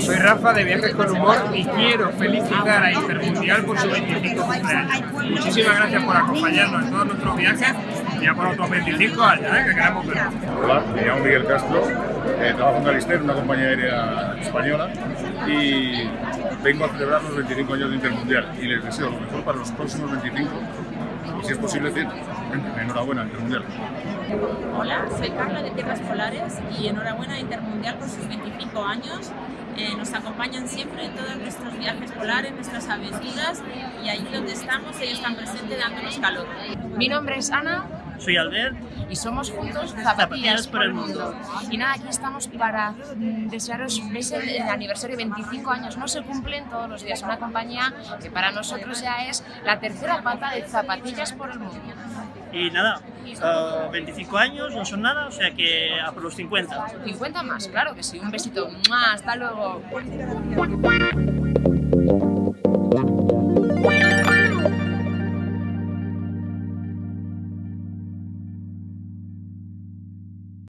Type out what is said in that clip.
Soy Rafa de Viajes con Humor y quiero felicitar a Intermundial por su 25 cumpleaños. Muchísimas gracias por acompañarnos en todos nuestros viajes y a por otros 25 allá, ¿eh? que queremos ver. Hola, me llamo Miguel Castro, eh, trabajo en Galister, una compañía aérea española y vengo a celebrar los 25 años de Intermundial y les deseo lo mejor para los próximos 25 y si es posible 100. Enhorabuena, Intermundial. Hola, soy Carla de Tierras Polares y enhorabuena a Intermundial por sus 25 años. Eh, nos acompañan siempre en todos nuestros viajes polares, nuestras aventuras y allí donde estamos ellos están presentes dándonos calor. Mi nombre es Ana. Soy Albert. Y somos juntos Zapatillas, por el Mundo. Y nada, aquí estamos para mm, desearos, veis el, el aniversario 25 años, no se cumplen todos los días. Una compañía que para nosotros ya es la tercera pata de Zapatillas por el Mundo. Y nada, uh, 25 años no son nada, o sea que a por los 50. 50 más, claro que sí. Un besito. ¡Mua! Hasta luego.